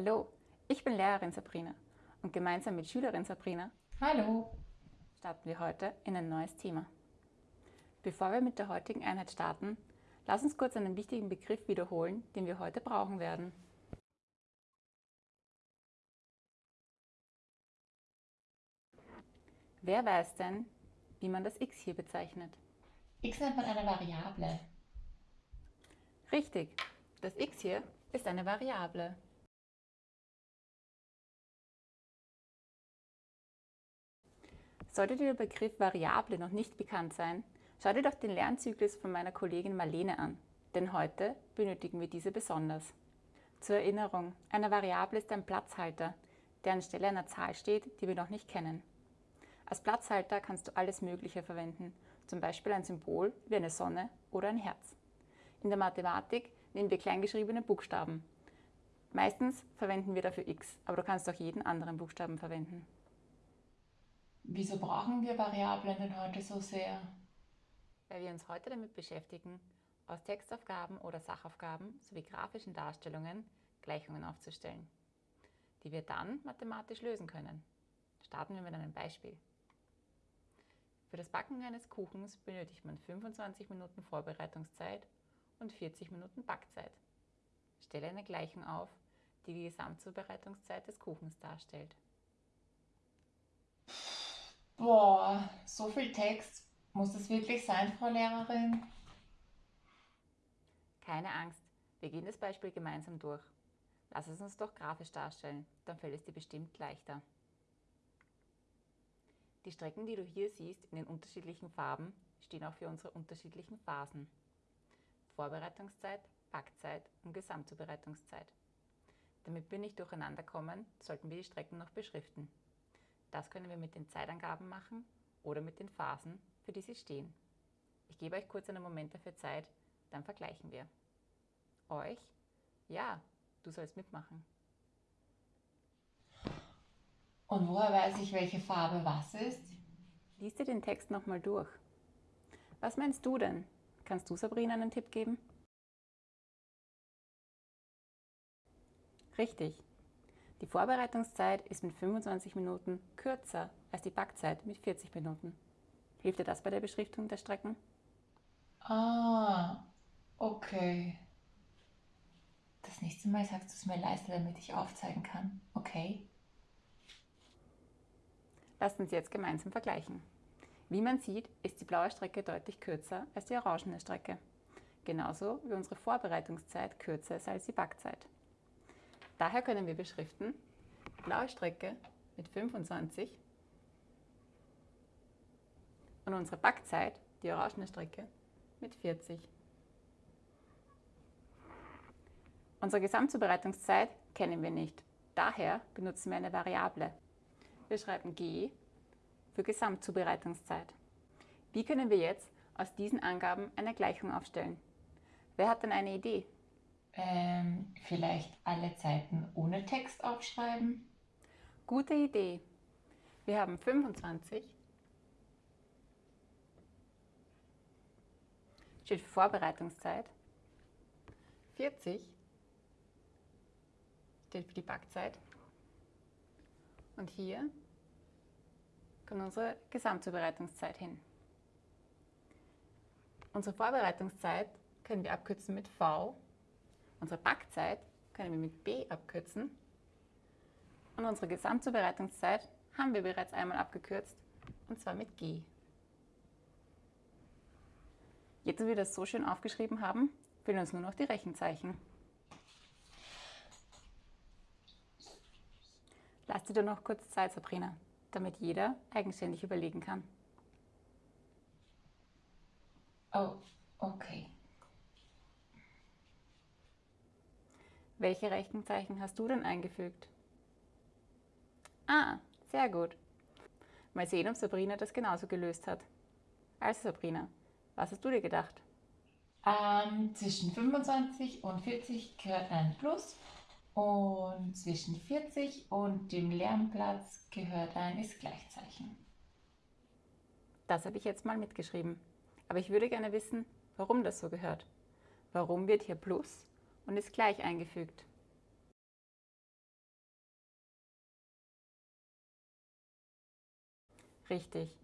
Hallo, ich bin Lehrerin Sabrina und gemeinsam mit Schülerin Sabrina Hallo. starten wir heute in ein neues Thema. Bevor wir mit der heutigen Einheit starten, lass uns kurz einen wichtigen Begriff wiederholen, den wir heute brauchen werden. Wer weiß denn, wie man das x hier bezeichnet? x nennt man eine Variable. Richtig, das x hier ist eine Variable. Sollte dir der Begriff Variable noch nicht bekannt sein, schau dir doch den Lernzyklus von meiner Kollegin Marlene an, denn heute benötigen wir diese besonders. Zur Erinnerung, eine Variable ist ein Platzhalter, der anstelle einer Zahl steht, die wir noch nicht kennen. Als Platzhalter kannst du alles Mögliche verwenden, zum Beispiel ein Symbol wie eine Sonne oder ein Herz. In der Mathematik nehmen wir kleingeschriebene Buchstaben. Meistens verwenden wir dafür x, aber du kannst auch jeden anderen Buchstaben verwenden. Wieso brauchen wir Variablen denn heute so sehr? Weil wir uns heute damit beschäftigen, aus Textaufgaben oder Sachaufgaben sowie grafischen Darstellungen Gleichungen aufzustellen, die wir dann mathematisch lösen können. Starten wir mit einem Beispiel. Für das Backen eines Kuchens benötigt man 25 Minuten Vorbereitungszeit und 40 Minuten Backzeit. Stelle eine Gleichung auf, die die Gesamtzubereitungszeit des Kuchens darstellt. Boah, so viel Text. Muss das wirklich sein, Frau Lehrerin? Keine Angst, wir gehen das Beispiel gemeinsam durch. Lass es uns doch grafisch darstellen, dann fällt es dir bestimmt leichter. Die Strecken, die du hier siehst in den unterschiedlichen Farben, stehen auch für unsere unterschiedlichen Phasen. Vorbereitungszeit, Backzeit und Gesamtzubereitungszeit. Damit wir nicht durcheinander kommen, sollten wir die Strecken noch beschriften. Das können wir mit den Zeitangaben machen oder mit den Phasen, für die sie stehen. Ich gebe euch kurz einen Moment dafür Zeit, dann vergleichen wir. Euch? Ja, du sollst mitmachen. Und woher weiß ich, welche Farbe was ist? Lies dir den Text nochmal durch. Was meinst du denn? Kannst du Sabrina einen Tipp geben? Richtig. Die Vorbereitungszeit ist mit 25 Minuten kürzer als die Backzeit mit 40 Minuten. Hilft dir das bei der Beschriftung der Strecken? Ah, okay. Das nächste Mal sagst du es mir leiser, damit ich aufzeigen kann. Okay? Lasst uns jetzt gemeinsam vergleichen. Wie man sieht, ist die blaue Strecke deutlich kürzer als die orangene Strecke. Genauso wie unsere Vorbereitungszeit kürzer ist als die Backzeit. Daher können wir beschriften, blaue Strecke mit 25 und unsere Backzeit, die orangene Strecke, mit 40. Unsere Gesamtzubereitungszeit kennen wir nicht. Daher benutzen wir eine Variable. Wir schreiben g für Gesamtzubereitungszeit. Wie können wir jetzt aus diesen Angaben eine Gleichung aufstellen? Wer hat denn eine Idee? Ähm, vielleicht alle Zeiten ohne Text aufschreiben? Gute Idee. Wir haben 25 steht für Vorbereitungszeit. 40 steht für die Backzeit. Und hier kommt unsere Gesamtzubereitungszeit hin. Unsere Vorbereitungszeit können wir abkürzen mit V. Unsere Backzeit können wir mit B abkürzen. Und unsere Gesamtzubereitungszeit haben wir bereits einmal abgekürzt, und zwar mit G. Jetzt, wo wir das so schön aufgeschrieben haben, fehlen uns nur noch die Rechenzeichen. Lass dir doch noch kurz Zeit, Sabrina, damit jeder eigenständig überlegen kann. Oh, okay. Welche Rechenzeichen hast du denn eingefügt? Ah, sehr gut. Mal sehen, ob Sabrina das genauso gelöst hat. Also Sabrina, was hast du dir gedacht? Ähm, zwischen 25 und 40 gehört ein Plus und zwischen 40 und dem Lernplatz gehört ein Ist-Gleichzeichen. Das habe ich jetzt mal mitgeschrieben. Aber ich würde gerne wissen, warum das so gehört. Warum wird hier Plus und ist gleich eingefügt. Richtig.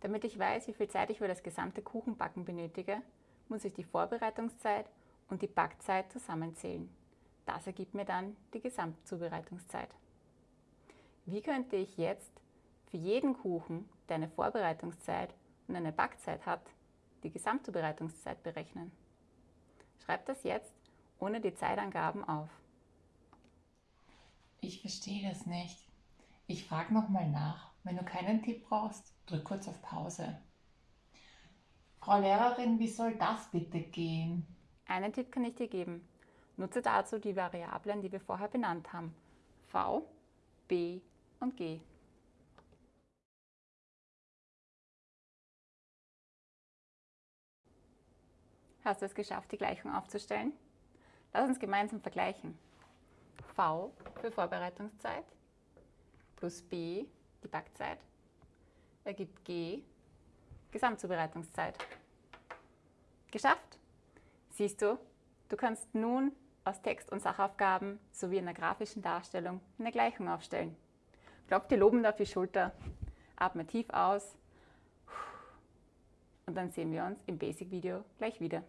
Damit ich weiß, wie viel Zeit ich für das gesamte Kuchenbacken benötige, muss ich die Vorbereitungszeit und die Backzeit zusammenzählen. Das ergibt mir dann die Gesamtzubereitungszeit. Wie könnte ich jetzt für jeden Kuchen, der eine Vorbereitungszeit und eine Backzeit hat, die Gesamtzubereitungszeit berechnen? Schreib das jetzt ohne die Zeitangaben auf. Ich verstehe das nicht. Ich frage nochmal nach. Wenn du keinen Tipp brauchst, drück kurz auf Pause. Frau Lehrerin, wie soll das bitte gehen? Einen Tipp kann ich dir geben. Nutze dazu die Variablen, die wir vorher benannt haben. V, B und G. Hast du es geschafft, die Gleichung aufzustellen? Lass uns gemeinsam vergleichen. V für Vorbereitungszeit plus B, die Backzeit, ergibt G, Gesamtzubereitungszeit. Geschafft! Siehst du, du kannst nun aus Text- und Sachaufgaben sowie einer grafischen Darstellung eine Gleichung aufstellen. Klopf dir lobend auf die Schulter, atme tief aus und dann sehen wir uns im Basic-Video gleich wieder.